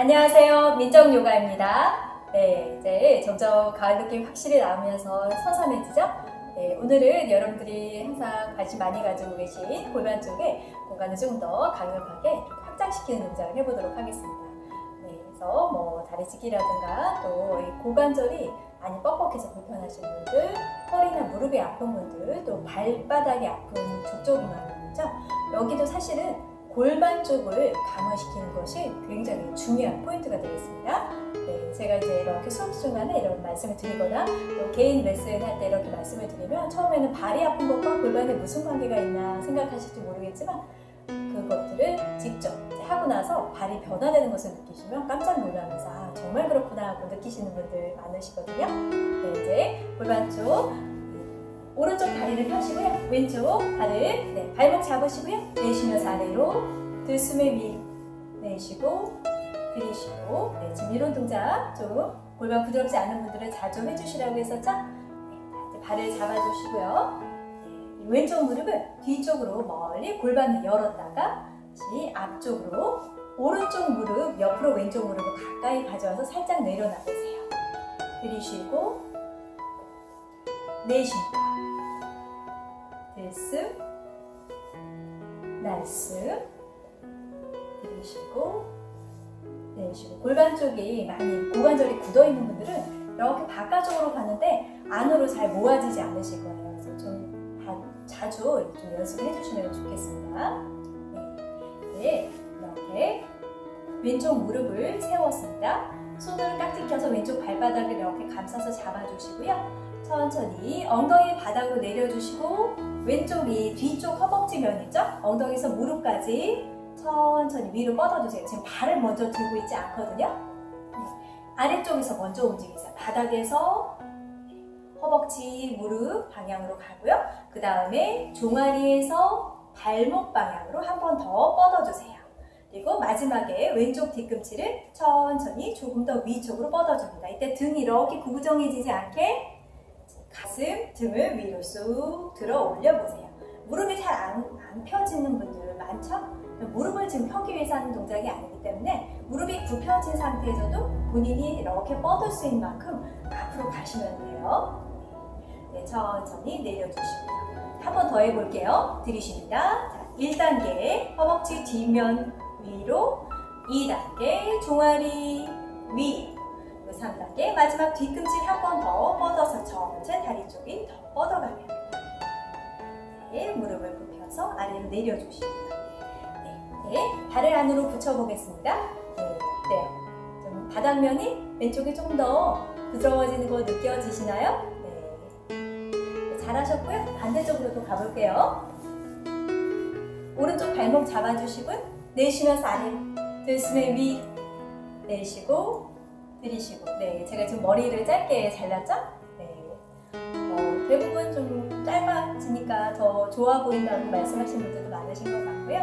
안녕하세요. 민정요가입니다. 네, 이제 점점 가을 느낌 확실히 나오면서 선선해지죠? 네, 오늘은 여러분들이 항상 관심 많이 가지고 계신 골반 쪽에 공간을 좀더 강력하게 확장시키는 동작을 해보도록 하겠습니다. 네, 그래서 뭐 다리 찢기라든가 또이 고관절이 많이 뻑뻑해서 불편하신 분들, 허리나 무릎이 아픈 분들, 또 발바닥이 아픈 족저근막이죠. 여기도 사실은 골반 쪽을 강화시키는 것이 굉장히 중요한 포인트가 되겠습니다. 네, 제가 이제 이렇게 수업 중간에 이런 말씀을 드리거나 또 개인 레슨 할 때 이렇게 말씀을 드리면 처음에는 발이 아픈 것과 골반에 무슨 관계가 있나 생각하실지 모르겠지만 그것들을 직접 하고 나서 발이 변화되는 것을 느끼시면 깜짝 놀라면서 아, 정말 그렇구나 하고 느끼시는 분들 많으시거든요. 네, 이제 골반 쪽 오른쪽 다리를 펴시고요. 왼쪽 발을 네, 발목 잡으시고요. 내쉬면서 아래로 들숨에 위 내쉬고 들이쉬고 네, 지금 이런 동작 좀 골반 부드럽지 않은 분들은 자주 해주시라고 했었죠? 네, 발을 잡아주시고요. 네, 왼쪽 무릎을 뒤쪽으로 멀리 골반을 열었다가 다시 앞쪽으로 오른쪽 무릎 옆으로 왼쪽 무릎을 가까이 가져와서 살짝 내려놔보세요. 들이쉬고 내쉽니다. 들숨, 날숨, 들이쉬고, 내쉬고. 골반 쪽이 많이 고관절이 굳어 있는 분들은 이렇게 바깥쪽으로 가는데 안으로 잘 모아지지 않으실 거예요. 그래서 좀 다- 자주 좀 연습해 주시면 좋겠습니다. 네. 네, 이렇게 왼쪽 무릎을 세웠습니다. 손을 깍지 껴서 왼쪽 발바닥을 이렇게 감싸서 잡아주시고요. 천천히 엉덩이 바닥으로 내려주시고 왼쪽이 뒤쪽 허벅지 면이죠? 엉덩이에서 무릎까지 천천히 위로 뻗어주세요. 지금 발을 먼저 들고 있지 않거든요. 네. 아래쪽에서 먼저 움직이세요. 바닥에서 허벅지, 무릎 방향으로 가고요. 그 다음에 종아리에서 발목 방향으로 한 번 더 뻗어주세요. 마지막에 왼쪽 뒤꿈치를 천천히 조금 더 위쪽으로 뻗어줍니다. 이때 등이 이렇게 구부정해지지 않게 가슴, 등을 위로 쑥 들어 올려보세요. 무릎이 잘안 안 펴지는 분들 많죠? 무릎을 지금 펴기 위해서 하는 동작이 아니기 때문에 무릎이 굽혀진 상태에서도 본인이 이렇게 뻗을 수 있는 만큼 앞으로 가시면 돼요. 네, 천천히 내려주시고요. 한 번 더 해볼게요. 들이쉽니다. 자, 1단계 허벅지 뒷면 위로 2단계 종아리 위 3단계 마지막 뒤꿈치 한 번 더 뻗어서 전체 다리 쪽이 더 뻗어가면 네, 무릎을 굽혀서 아래로 내려주십니다. 네, 네, 발을 안으로 붙여보겠습니다. 네, 네. 좀 바닥면이 왼쪽이 조금 더 부드러워지는 거 느껴지시나요? 네. 네, 잘하셨고요. 반대쪽으로도 가볼게요. 오른쪽 발목 잡아주시고요. 내쉬면서 아래로 들숨에 위 내쉬고 들이쉬고. 네 제가 지금 머리를 짧게 잘랐죠? 네. 어, 대부분 좀 짧아지니까 더 좋아 보인다고 말씀하신 분들도 많으신 것 같고요.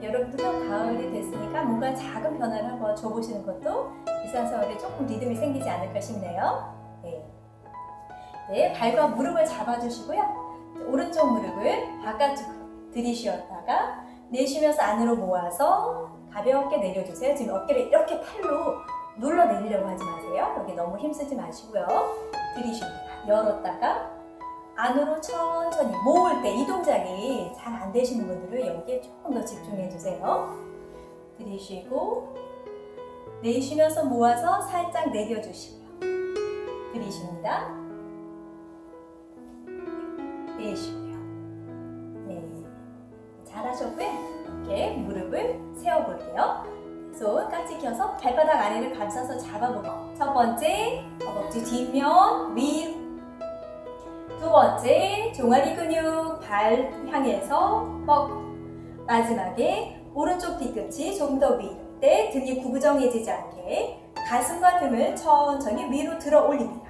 네. 여러분들도 가을이 됐으니까 뭔가 작은 변화를 한번 줘보시는 것도 일상생활에 조금 리듬이 생기지 않을까 싶네요. 네, 네 발과 무릎을 잡아주시고요. 오른쪽 무릎을 바깥쪽으로 들이쉬었다가 내쉬면서 안으로 모아서 가볍게 내려주세요 지금 어깨를 이렇게 팔로 눌러 내리려고 하지 마세요. 여기 너무 힘쓰지 마시고요. 들이쉽니다. 열었다가 안으로 천천히 모을 때 이 동작이 잘 안 되시는 분들은 여기에 조금 더 집중해 주세요. 들이쉬고 내쉬면서 모아서 살짝 내려주시고요. 들이쉽니다. 내쉬고요. 네, 잘하셨고요. 이렇게 무릎을 세워볼게요. 손 깍지 껴서 발바닥 아래를 감싸서 잡아보고 첫 번째 허벅지 뒷면 위. 두 번째 종아리 근육 발 향해서 뻗고 마지막에 오른쪽 뒤꿈치 조금 더 위로 때 등이 구부정해지지 않게 가슴과 등을 천천히 위로 들어 올립니다.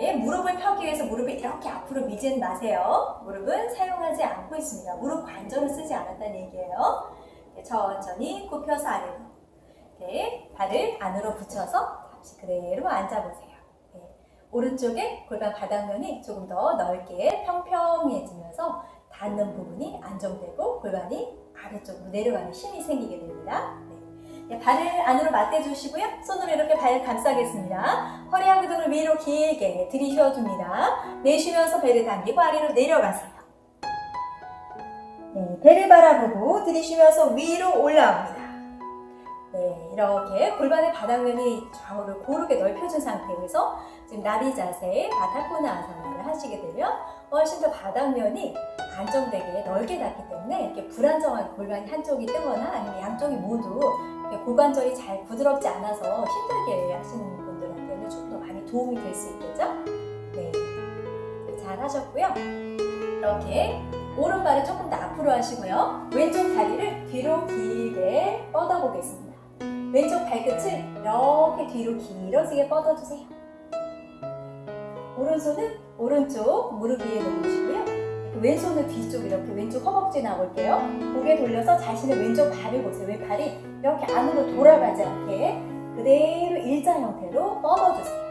네, 무릎을 펴기 위해서 무릎을 이렇게 앞으로 미진 마세요. 무릎은 사용하지 않고 있습니다. 무릎 관절을 쓰지 않았다는 얘기예요. 네, 천천히 굽혀서 아래로 네, 발을 안으로 붙여서 다시 그대로 앉아보세요. 네, 오른쪽에 골반 바닥면이 조금 더 넓게 평평해지면서 닿는 부분이 안정되고 골반이 아래쪽으로 내려가는 힘이 생기게 됩니다. 네, 네, 발을 안으로 맞대주시고요. 손으로 이렇게 발 감싸겠습니다. 허리하고 등을 위로 길게 들이쉬어줍니다. 내쉬면서 배를 당기고 아래로 내려가세요. 네, 배를 바라보고 들이쉬면서 위로 올라옵니다. 네, 이렇게 골반의 바닥면이 좌우를 고르게 넓혀준 상태에서 지금 나비 자세, 바타코나 아사나를 하시게 되면 훨씬 더 바닥면이 안정되게 넓게 닿기 때문에 이렇게 불안정한 골반이 한쪽이 뜨거나 아니면 양쪽이 모두 고관절이 잘 부드럽지 않아서 힘들게 하시는 분들한테는 좀 더 많이 도움이 될 수 있겠죠? 네, 잘 하셨고요. 이렇게 오른발을 조금 더 앞으로 하시고요. 왼쪽 다리를 뒤로 길게 뻗어보겠습니다. 왼쪽 발끝을 이렇게 뒤로 길어지게 뻗어주세요. 오른손은 오른쪽 무릎 위에 놓으시고요. 왼손은 뒤쪽 이렇게 왼쪽 허벅지 나올게요. 고개 돌려서 자신의 왼쪽 발을 보세요. 왼발이 이렇게 안으로 돌아가지 않게 그대로 일자 형태로 뻗어주세요.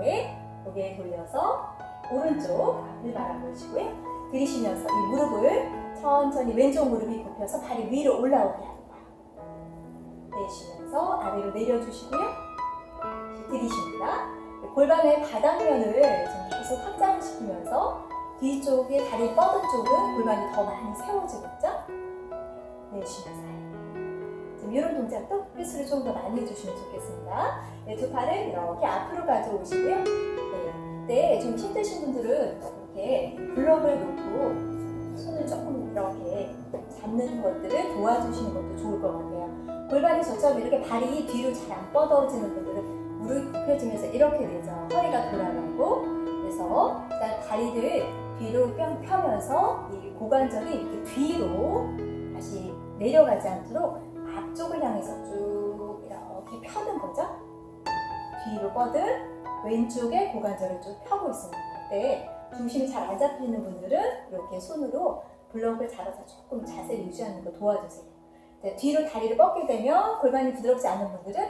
네, 고개 돌려서 오른쪽 앞을 바라보시고요. 들이쉬면서 이 무릎을 천천히 왼쪽 무릎이 굽혀서 발이 위로 올라오게 합니다. 내쉬면서 아래로 내려주시고요. 들이쉽니다. 골반의 바닥면을 계속 확장시키면서 뒤쪽에 다리 뻗은 쪽은 골반이 더 많이 세워지고 있죠? 내쉬면서 지금 이런 동작도 횟수를 좀 더 많이 해주시면 좋겠습니다. 네, 두 팔을 이렇게 앞으로 가져오시고요. 네, 네, 좀 힘드신 분들은 이렇게 블럭을 놓고 손을 조금 이렇게 잡는 것들을 도와주시는 것도 좋을 것 같아요. 골반이 저처럼 이렇게 발이 뒤로 잘 안 뻗어지는 분들은 무릎이 굽혀지면서 이렇게 되죠. 허리가 돌아가고 그래서 일단 다리를 뒤로 펴- 펴면서 이 고관절이 이렇게 뒤로 다시 내려가지 않도록 앞쪽을 향해서 쭉 이렇게 펴는 거죠. 뒤로 뻗은 왼쪽에 고관절을 쭉 펴고 있습니다. 그때 중심이 잘 안 잡히는 분들은 이렇게 손으로 블럭을 잡아서 조금 자세를 유지하는 거 도와주세요. 네, 뒤로 다리를 뻗게 되면 골반이 부드럽지 않은 분들은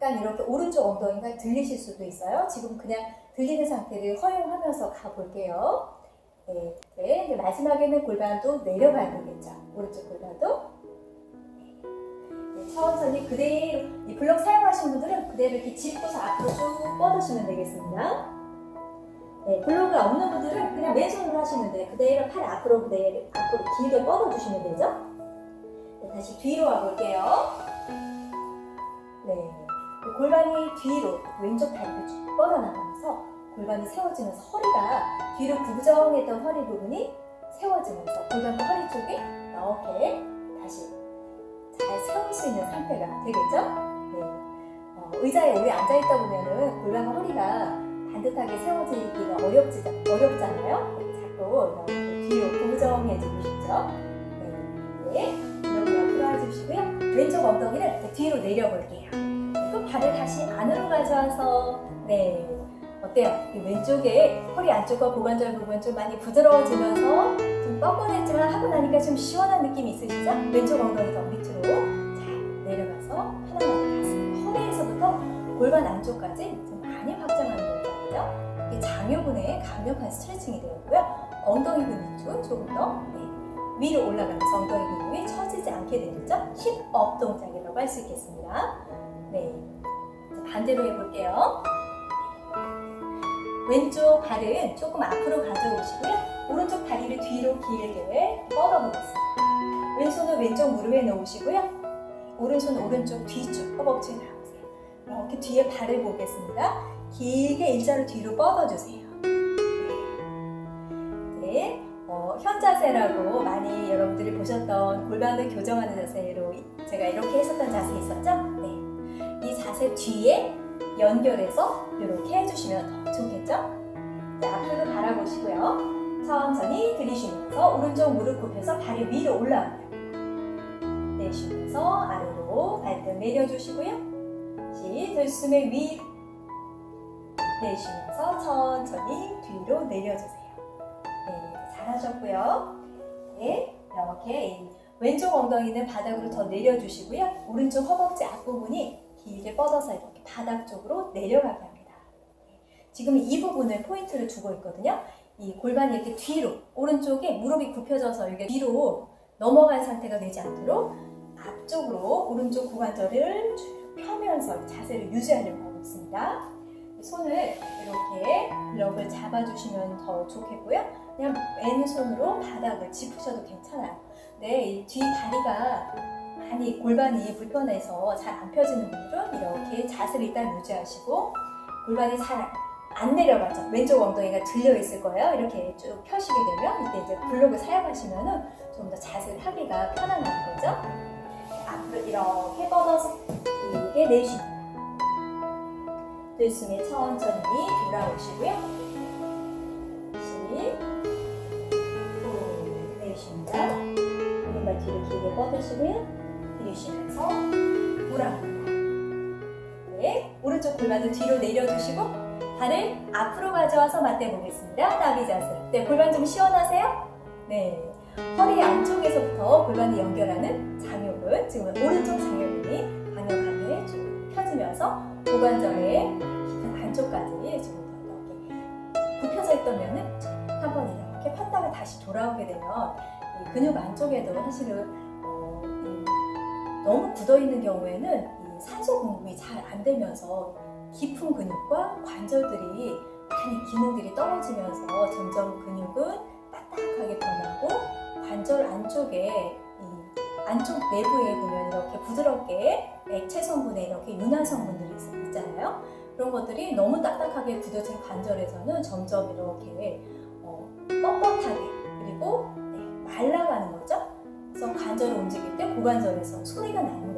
약간 이렇게 오른쪽 엉덩이가 들리실 수도 있어요. 지금 그냥 들리는 상태를 허용하면서 가볼게요. 네, 네. 이제 마지막에는 골반도 내려가야 되겠죠. 오른쪽 골반도. 네, 천천히 그대로, 이 블럭 사용하신 분들은 그대로 이렇게 짚고서 앞으로 쭉 뻗으시면 되겠습니다. 네, 블록이 없는 분들은 그냥 왼손으로 하시면 돼요. 그대로 팔 앞으로 그대로 앞으로 길게 뻗어주시면 되죠. 네, 다시 뒤로 와볼게요. 네, 골반이 뒤로 왼쪽 다리를 쭉 뻗어나가면서 골반이 세워지면서 허리가 뒤로 구부정했던 허리 부분이 세워지면서 골반과 허리 쪽이 이렇게 다시 잘 세울 수 있는 상태가 되겠죠? 네. 어, 의자에 오래 앉아있다 보면은 골반과 허리가 반듯하게 세워지기가 어렵지, 어렵잖아요. 자꾸 이렇게 뒤로 고정해주고 싶죠. 네, 네. 옆으로 해주시고요. 왼쪽 엉덩이를 뒤로 내려볼게요. 그리고 발을 다시 안으로 가져와서 네 어때요? 이 왼쪽에 허리 안쪽과 고관절 부분 좀 많이 부드러워지면서 좀 뻐근했지만 하고 나니까 좀 시원한 느낌이 있으시죠? 왼쪽 엉덩이 더 밑으로 잘 내려가서 편안하게 가슴 허리에서부터 골반 안쪽까지 좀 많이 확장하는 동작이죠. 이게 장요근의 강력한 스트레칭이 되고요. 엉덩이 근육도 조금 더 네, 위로 올라가면서 엉덩이 근육이 처지지 않게 되겠죠. 힙업 동작이라고 할 수 있겠습니다. 네, 반대로 해볼게요. 왼쪽 발은 조금 앞으로 가져오시고요. 오른쪽 다리를 뒤로 길게 뻗어보겠습니다. 왼손은 왼쪽 무릎에 놓으시고요. 오른손은 오른쪽 뒤쪽 허벅지에 나오세요. 이렇게 뒤에 발을 보겠습니다. 길게 일자로 뒤로 뻗어주세요. 네, 어, 현자세라고 많이 여러분들이 보셨던 골반을 교정하는 자세로 제가 이렇게 했었던 자세 있었죠? 네, 이 자세 뒤에 연결해서 이렇게 해주시면 더 좋겠죠? 자, 앞으로 바라보시고요. 천천히 들이쉬면서 오른쪽 무릎 굽혀서 발이 위로 올라옵니다. 내쉬면서 아래로 발등 내려주시고요. 들숨에 위로 내쉬면서 천천히 뒤로 내려주세요. 네, 잘하셨고요. 네, 이렇게 이 왼쪽 엉덩이는 바닥으로 더 내려주시고요. 오른쪽 허벅지 앞부분이 길게 뻗어서 이렇게 바닥 쪽으로 내려가게 합니다. 네, 지금 이 부분을 포인트를 두고 있거든요. 이 골반이 이렇게 뒤로, 오른쪽에 무릎이 굽혀져서 이게 뒤로 넘어간 상태가 되지 않도록 앞 앞쪽으로 오른쪽 고관절을 쭉 펴면서 자세를 유지하려고 하고 있습니다. 손을 이렇게 블럭을 잡아주시면 더 좋겠고요. 그냥 왼손으로 바닥을 짚으셔도 괜찮아요. 네, 이뒤 다리가 많이 골반이 불편해서 잘 안 펴지는 분들은 이렇게 자세를 일단 유지하시고 골반이 잘 안 내려가죠. 왼쪽 엉덩이가 들려 있을 거예요. 이렇게 쭉 펴시게 되면 이때 이제 블록을 사용하시면은 좀더 자세를 하기가 편안한 거죠. 앞으로 이렇게 뻗어서 길게 내쉽니다. 들숨에 천천히 돌아오시고요. 후 내쉽니다. 오른발 뒤를 길게 뻗으시고요. 들이쉬면서 돌아옵니다. 네, 오른쪽 골반을 뒤로 내려주시고 발을 앞으로 가져와서 맞대 보겠습니다. 나비 자세. 네, 골반 좀 시원하세요? 네. 허리 안쪽에서부터 골반을 연결하는 장요근, 지금 오른쪽 장요근이 강력하게 쭉 펴지면서 고관절의 안쪽까지 지금 이렇게 굽혀져 있던 면은 한번 이렇게 폈다가 다시 돌아오게 되면 이 근육 안쪽에도 사실은 어, 이 너무 굳어 있는 경우에는 이 산소 공급이 잘 안 되면서 깊은 근육과 관절들이 많이 기능들이 떨어지면서 점점 근육은 딱딱하게 변하고 관절 안쪽에 이 안쪽 내부에 보면 이렇게 부드럽게 액체 성분에 이렇게 윤활 성분들이 있- 있잖아요. 그런 것들이 너무 딱딱하게 굳어진 관절에서는 점점 이렇게 어, 뻣뻣하게 그리고 네, 말라가는 거죠. 그래서 관절을 움직일 때 고관절에서 소리가 나는 이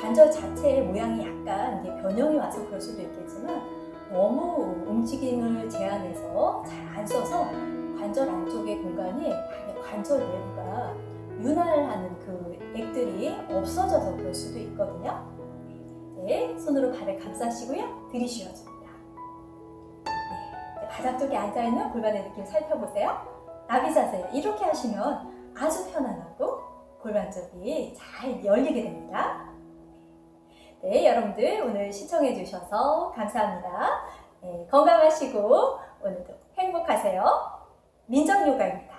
관절 자체의 모양이 약간 변형이 와서 그럴 수도 있겠지만 너무 움직임을 제한해서 잘 안 써서 관절 안쪽의 공간이 관절 내부가 윤활하는 그 액들이 없어져서 그럴 수도 있거든요. 네, 손으로 발을 감싸시고요. 들이쉬어줍니다. 네, 바닥 쪽에 앉아있는 골반의 느낌 살펴보세요. 나비 자세 이렇게 하시면 아주 편안하고 골반 쪽이 잘 열리게 됩니다. 네, 여러분들 오늘 시청해 주셔서 감사합니다. 네, 건강하시고 오늘도 행복하세요. 민정요가입니다.